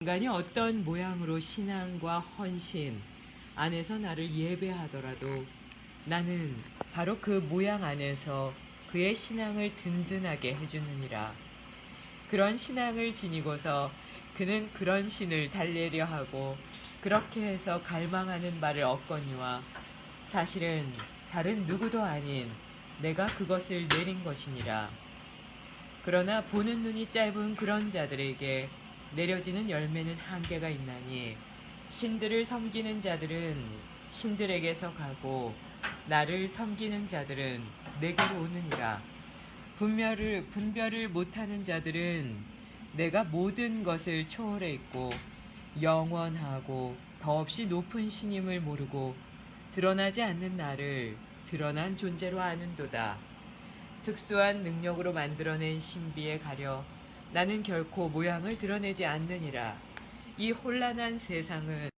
인간이 어떤 모양으로 신앙과 헌신 안에서 나를 예배하더라도 나는 바로 그 모양 안에서 그의 신앙을 든든하게 해주느니라. 그런 신앙을 지니고서 그는 그런 신을 달래려 하고 그렇게 해서 갈망하는 바를 얻거니와 사실은 다른 누구도 아닌 내가 그것을 내린 것이니라. 그러나 보는 눈이 짧은 그런 자들에게 내려지는 열매는 한계가 있나니 신들을 섬기는 자들은 신들에게서 가고 나를 섬기는 자들은 내게로 오느니라. 분별을 분별을 못하는 자들은 내가 모든 것을 초월해 있고 영원하고 더없이 높은 신임을 모르고 드러나지 않는 나를 드러난 존재로 아는도다. 특수한 능력으로 만들어낸 신비에 가려 나는 결코 모양을 드러내지 않느니라. 이 혼란한 세상은